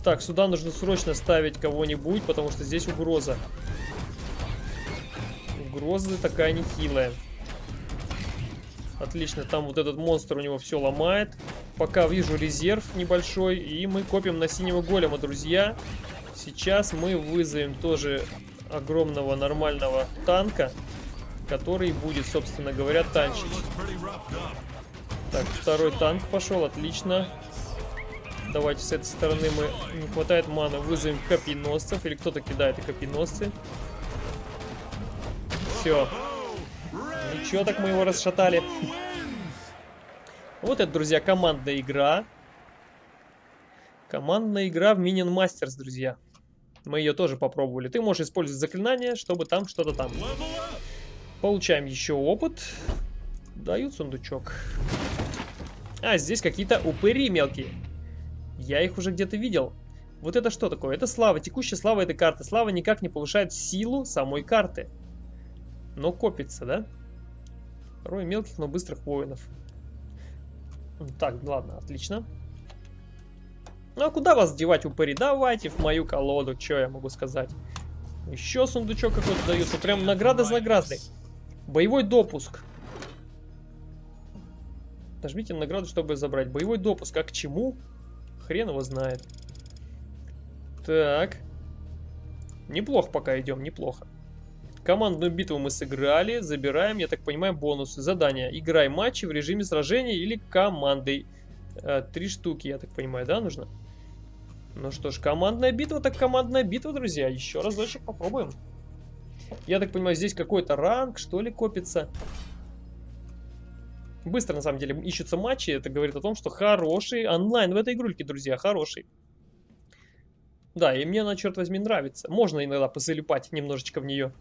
Так, сюда нужно срочно ставить кого-нибудь, потому что здесь угроза. Угроза такая нехилая. Отлично, там вот этот монстр у него все ломает. Пока вижу резерв небольшой, и мы копим на синего голема, друзья. Сейчас мы вызовем тоже огромного нормального танка, который будет, собственно говоря, танчить. Так, второй танк пошел, отлично. Давайте с этой стороны мы... Не хватает маны, вызовем копьеносцев. Или кто-то кидает и копьеносцы. Все. Ничего, так мы его расшатали. Вот это, друзья, командная игра. Командная игра в Minion Masters, друзья. Мы ее тоже попробовали. Ты можешь использовать заклинание, чтобы там что-то там. Получаем еще опыт. Дают сундучок. А, здесь какие-то упыри мелкие. Я их уже где-то видел. Вот это что такое? Это слава. Текущая слава этой карты. Слава никак не повышает силу самой карты. Но копится, да? Рой мелких, но быстрых воинов. Так, ладно, отлично. Ну а куда вас девать, упыри? Давайте в мою колоду, что я могу сказать. Еще сундучок какой-то дается. Прям награда за наградой. Боевой допуск. Нажмите награду, чтобы забрать. Боевой допуск. А к чему? Хрен его знает. Так. Неплохо пока идем, неплохо. Командную битву мы сыграли. Забираем, я так понимаю, бонусы. Задание. Играй матчи в режиме сражения или командой. Э, три штуки, я так понимаю, да, нужно? Ну что ж, командная битва, так командная битва, друзья. Еще разочек попробуем. Я так понимаю, здесь какой-то ранг, что ли, копится. Быстро, на самом деле, ищутся матчи. Это говорит о том, что хороший онлайн в этой игрульке, друзья, хороший. Да, и мне она, черт возьми, нравится. Можно иногда позалипать немножечко в нее.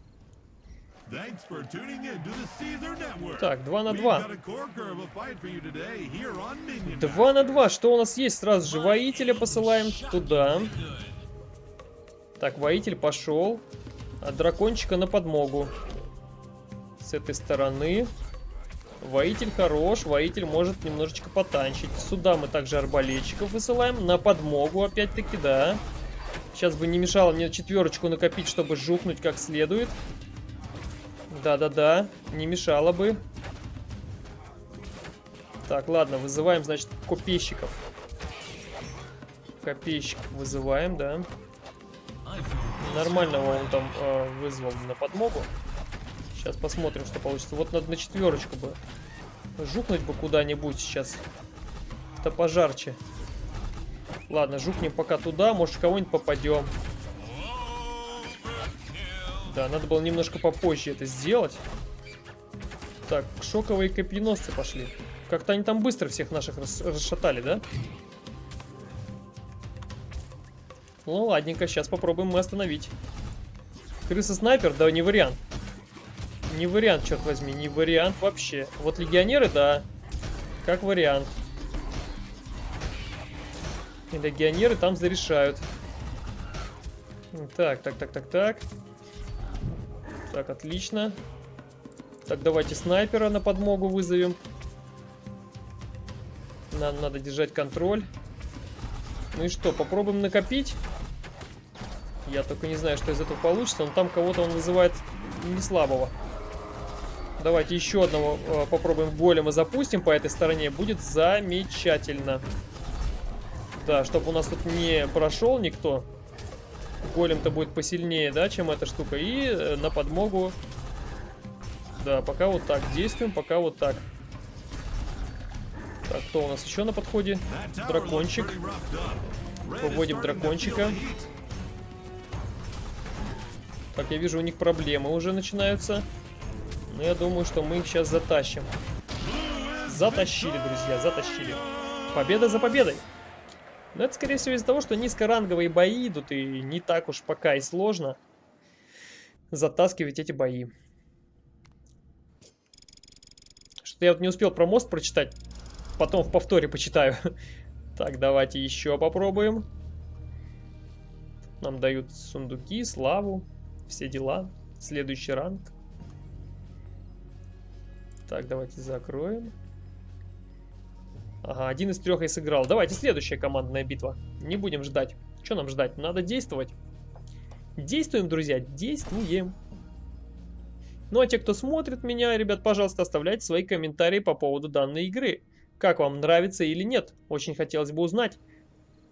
Так, 2 на 2. 2 на 2. Что у нас есть? Сразу же воителя посылаем туда. Так, воитель пошел. А дракончика на подмогу. С этой стороны. Воитель хорош, воитель может немножечко потанчить. Сюда мы также арбалетчиков высылаем. На подмогу, опять-таки, да. Сейчас бы не мешало мне четверочку накопить, чтобы жухнуть как следует. Да-да-да, не мешало бы. Так, ладно, вызываем, значит, копейщиков. Копейщик вызываем, да. Нормального он там э, вызвал на подмогу. Сейчас посмотрим, что получится. Вот надо на четверочку бы. Жукнуть бы куда-нибудь сейчас. Это пожарче. Ладно, жукнем пока туда. Может, кого-нибудь попадем. Да, надо было немножко попозже это сделать. Так, шоковые копьеносцы пошли. Как-то они там быстро всех наших расшатали, да? Ну, ладненько, сейчас попробуем мы остановить. Крыса-снайпер? Да, не вариант. Не вариант, черт возьми, не вариант вообще. Вот легионеры, да. Как вариант. И легионеры там зарешают. Так, так, так, так, так. Так, отлично. Так, давайте снайпера на подмогу вызовем. Нам надо держать контроль. Ну и что, попробуем накопить? Я только не знаю, что из этого получится, но там кого-то он вызывает не слабого. Давайте еще одного э, попробуем голема запустим по этой стороне. Будет замечательно. Да, чтобы у нас тут не прошел никто. Голем-то будет посильнее, да, чем эта штука. И э, на подмогу... Да, пока вот так действуем, пока вот так. Так, кто у нас еще на подходе? Дракончик. Выводим дракончика. Так, я вижу, у них проблемы уже начинаются. Но я думаю, что мы их сейчас затащим. Затащили, друзья, затащили. Победа за победой. Но это, скорее всего, из-за того, что низкоранговые бои идут, и не так уж пока и сложно затаскивать эти бои. Что-то я вот не успел про мост прочитать. Потом в повторе почитаю. [LAUGHS] Так, давайте еще попробуем. Нам дают сундуки, славу, все дела. Следующий ранг. Так, давайте закроем. Ага, один из трех я сыграл. Давайте следующая командная битва. Не будем ждать. Что нам ждать? Надо действовать. Действуем, друзья, действуем. Ну а те, кто смотрит меня, ребят, пожалуйста, оставляйте свои комментарии по поводу данной игры. Как вам нравится или нет? Очень хотелось бы узнать.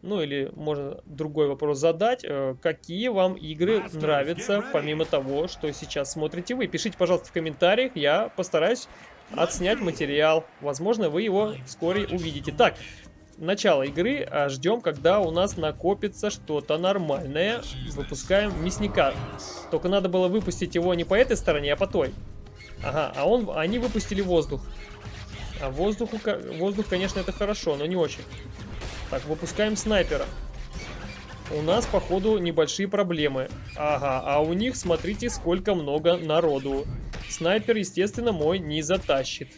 Ну или можно другой вопрос задать. Э, какие вам игры нравятся, помимо того, что сейчас смотрите вы? Пишите, пожалуйста, в комментариях. Я постараюсь отснять материал. Возможно, вы его вскоре увидите. Так, начало игры. А ждем, когда у нас накопится что-то нормальное. Выпускаем мясника. Только надо было выпустить его не по этой стороне, а по той. Ага, а он, они выпустили воздух. А воздуху, воздух, конечно, это хорошо, но не очень. Так, выпускаем снайпера. У нас, походу, небольшие проблемы. Ага, а у них, смотрите, сколько много народу. Снайпер, естественно, мой не затащит.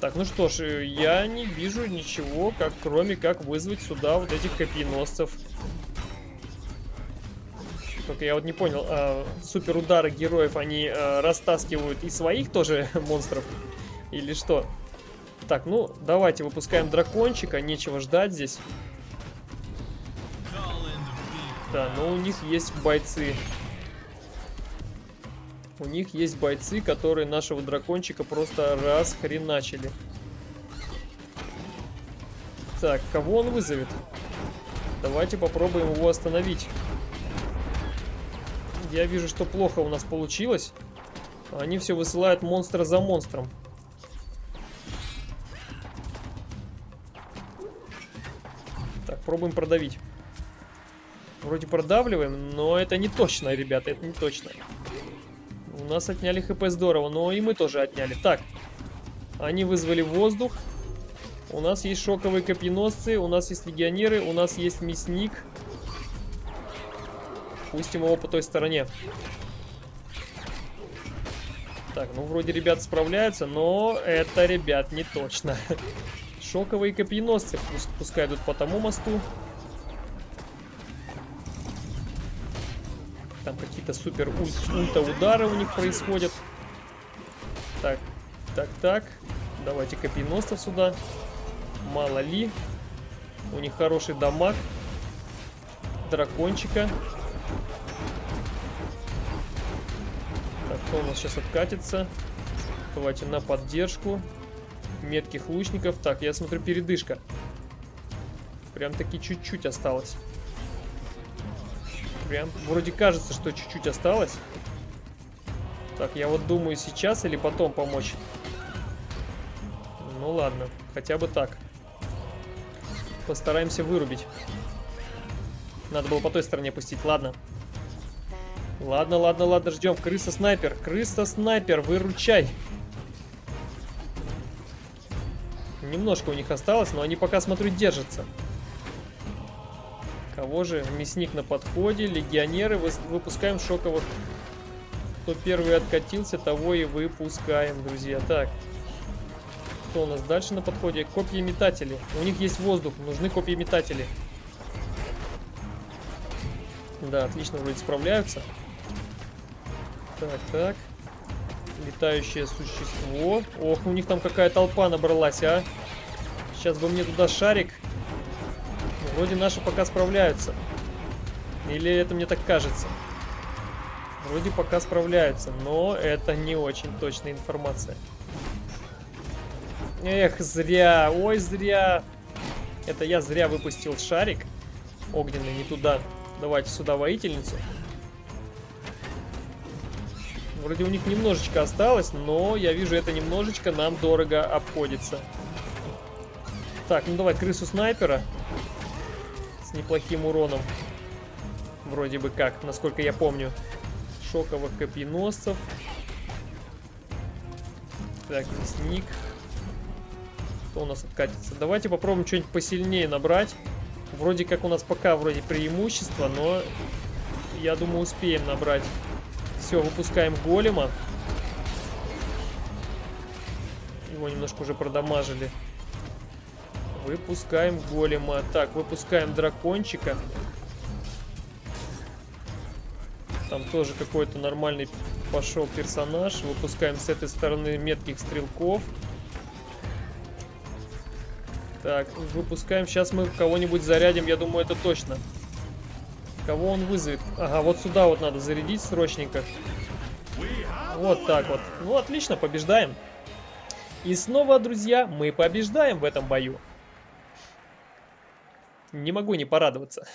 Так, ну что ж, я не вижу ничего, как, кроме как вызвать сюда вот этих копьеносцев. Только я вот не понял, а, супер удары героев, они а, растаскивают и своих тоже [LAUGHS] монстров? Или что? Так, ну, давайте выпускаем дракончика. Нечего ждать здесь. Да, но у них есть бойцы. У них есть бойцы, которые нашего дракончика просто расхреначили. Так, кого он вызовет? Давайте попробуем его остановить. Я вижу, что плохо у нас получилось. Они все высылают монстра за монстром. Пробуем продавить. Вроде продавливаем, но это не точно, ребята, это не точно. У нас отняли хп здорово, но и мы тоже отняли. Так, они вызвали воздух. У нас есть шоковые копьеносцы, у нас есть легионеры, у нас есть мясник. Пустим его по той стороне. Так, ну вроде ребят справляются, но это, ребят, не точно. [LAUGHS] Шоковые копьеносцы пускай идут по тому мосту. Там какие-то супер ульта удары у них происходят. Так, так, так. Давайте копьеносцев сюда. Мало ли. У них хороший дамаг. Дракончика. Так, кто у нас сейчас откатится? Давайте на поддержку. Метких лучников. Так, я смотрю, передышка. Прям таки чуть-чуть осталось. Прям вроде кажется, что чуть-чуть осталось. Так, я вот думаю, сейчас или потом помочь. Ну ладно, хотя бы так. Постараемся вырубить. Надо было по той стороне пустить, ладно. Ладно, ладно, ладно, ждем. Крыса-снайпер, крыса-снайпер, выручай. Немножко у них осталось, но они пока, смотрю, держатся. Кого же? Мясник на подходе, легионеры, выпускаем шоковых. Кто первый откатился, того и выпускаем, друзья. Так, кто у нас дальше на подходе? Копья-метатели. У них есть воздух, нужны копья-метатели. Да, отлично вроде справляются. Так, так. Летающее существо. Ох, у них там какая толпа набралась, а. Сейчас бы мне туда шарик. Вроде наши пока справляются. Или это мне так кажется? Вроде пока справляются, но это не очень точная информация. Эх, зря, ой, зря. Это я зря выпустил шарик огненный не туда. Давайте сюда воительницу. Вроде у них немножечко осталось, но я вижу, это немножечко нам дорого обходится. Так, ну давай крысу снайпера. Неплохим уроном. Вроде бы как, насколько я помню. Шоковых копьеносцев. Так, мясник. Кто у нас откатится? Давайте попробуем что-нибудь посильнее набрать. Вроде как у нас пока вроде преимущество, но я думаю успеем набрать. Все, выпускаем голема. Его немножко уже продамажили. Выпускаем голема. Так, выпускаем дракончика. Там тоже какой-то нормальный пошел персонаж. Выпускаем с этой стороны метких стрелков. Так, выпускаем. Сейчас мы кого-нибудь зарядим, я думаю, это точно. Кого он вызовет? Ага, вот сюда вот надо зарядить срочненько. Вот так вот. Ну, отлично, побеждаем. И снова, друзья, мы побеждаем в этом бою. Не могу не порадоваться.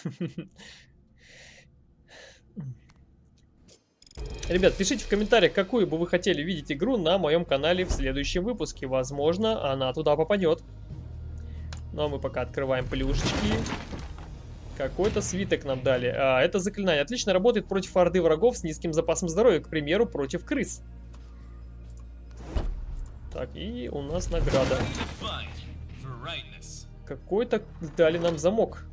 Ребят, пишите в комментариях, какую бы вы хотели видеть игру на моем канале в следующем выпуске. Возможно, она туда попадет. Ну, а мы пока открываем плюшечки. Какой-то свиток нам дали. А, это заклинание. Отлично работает против орды врагов с низким запасом здоровья, к примеру, против крыс. Так, и у нас награда. Какой-то дали нам замок.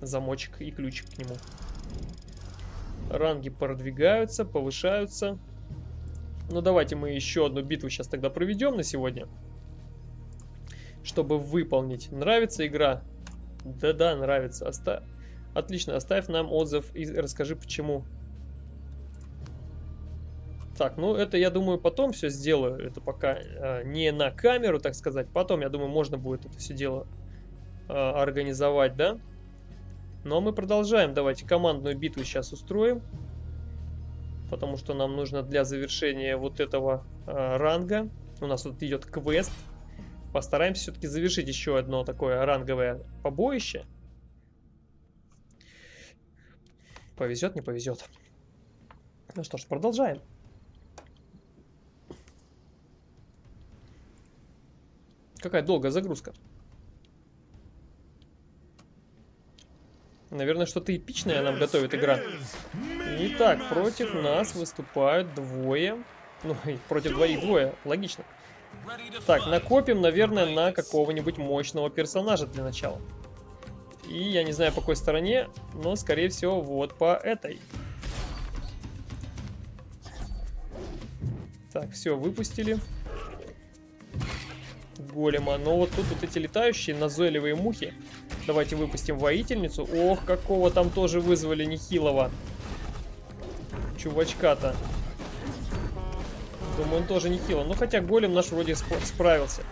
Замочек и ключик к нему. Ранги продвигаются, повышаются. Ну, давайте мы еще одну битву сейчас тогда проведем на сегодня. Чтобы выполнить. Нравится игра? Да-да, нравится. Оста... Отлично, оставь нам отзыв и расскажи, почему. Так, ну это, я думаю, потом все сделаю. Это пока э, не на камеру, так сказать. Потом, я думаю, можно будет это все дело э, организовать, да? Но мы продолжаем. Давайте командную битву сейчас устроим потому что нам нужно для завершения вот этого э, ранга. У нас тут идет квест. Постараемся все-таки завершить еще одно такое ранговое побоище. Повезет, не повезет. Ну что ж, продолжаем. Какая долгая загрузка. Наверное, что-то эпичное нам готовит игра. Итак, против нас выступают двое. Ну, [LAUGHS] против двоих двое, логично. Так, накопим, наверное, на какого-нибудь мощного персонажа для начала. И я не знаю по какой стороне, но, скорее всего, вот по этой. Так, все, выпустили. Голема. Но вот тут вот эти летающие назойливые мухи. Давайте выпустим воительницу. Ох, какого там тоже вызвали нехилого. чувачка-то. Думаю, он тоже не хило. Ну, хотя голем наш вроде справился.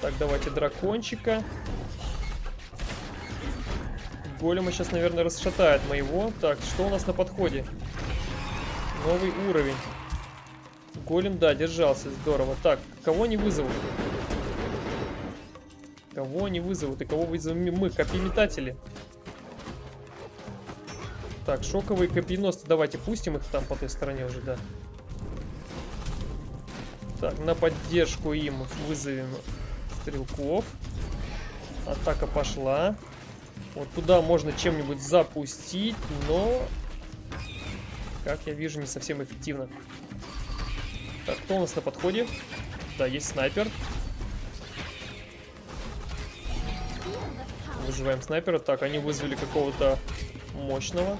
Так, давайте дракончика. Голема сейчас, наверное, расшатает моего. Так, что у нас на подходе? Новый уровень. Голем, да, держался, здорово. Так, кого не вызовут? Кого не вызовут и кого вызовем мы? Копьеметатели. Так, шоковые копьеносцы. Давайте пустим их там по той стороне уже, да. Так, на поддержку им вызовем стрелков. Атака пошла. Вот туда можно чем-нибудь запустить, но... Как я вижу, не совсем эффективно. Так, кто у нас на подходе? Да, есть снайпер. Вызываем снайпера. Так, они вызвали какого-то мощного.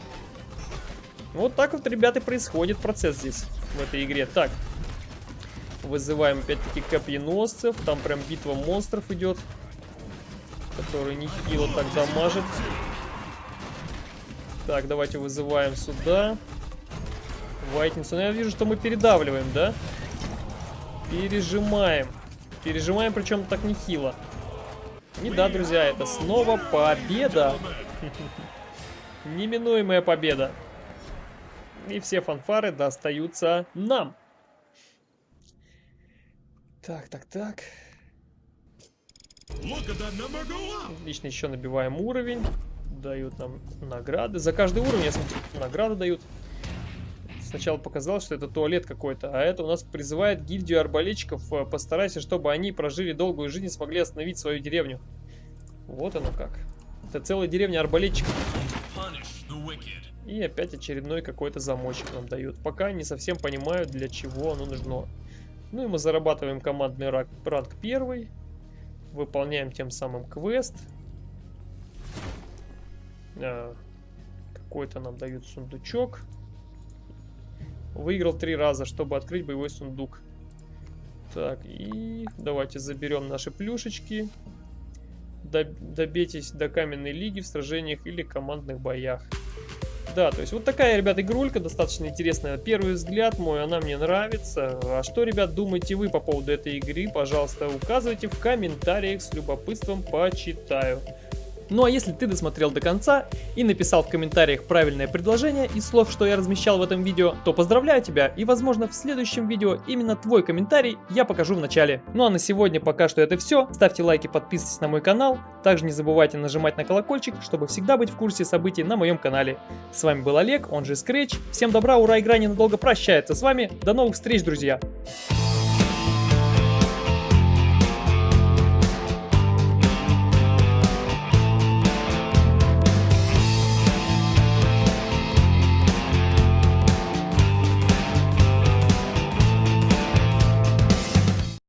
Вот так вот, ребята, происходит процесс здесь, в этой игре. Так, вызываем опять-таки копьеносцев. Там прям битва монстров идет, который нехило так дамажит. Так, давайте вызываем сюда. Вайтницу. Ну, я вижу, что мы передавливаем, да? Пережимаем. Пережимаем, причем так нехило. И да, друзья, это снова победа. Неминуемая победа. И все фанфары достаются нам. Так, так, так. Отлично, еще набиваем уровень. Дают нам награды. За каждый уровень, я смотрю, награды дают. Сначала показалось, что это туалет какой-то, а это у нас призывает гильдию арбалетчиков. Э, постарайся, чтобы они прожили долгую жизнь и смогли остановить свою деревню. Вот оно как. Это целая деревня арбалетчиков. И опять очередной какой-то замочек нам дают. Пока не совсем понимаю, для чего оно нужно. Ну и мы зарабатываем командный ранг, ранг первый. Выполняем тем самым квест. А, Какой-то нам дают сундучок. Выиграл три раза, чтобы открыть боевой сундук. Так, и давайте заберем наши плюшечки. Добейтесь до каменной лиги в сражениях или командных боях. Да, то есть вот такая, ребят, игрулька достаточно интересная. Первый взгляд мой, она мне нравится. А что, ребят, думаете вы по поводу этой игры? Пожалуйста, указывайте в комментариях, с любопытством почитаю. Ну а если ты досмотрел до конца и написал в комментариях правильное предложение из слов, что я размещал в этом видео, то поздравляю тебя и возможно в следующем видео именно твой комментарий я покажу в начале. Ну а на сегодня пока что это все. Ставьте лайки, подписывайтесь на мой канал. Также не забывайте нажимать на колокольчик, чтобы всегда быть в курсе событий на моем канале. С вами был Олег, он же Scratch. Всем добра, ура, игра ненадолго прощается с вами. До новых встреч, друзья!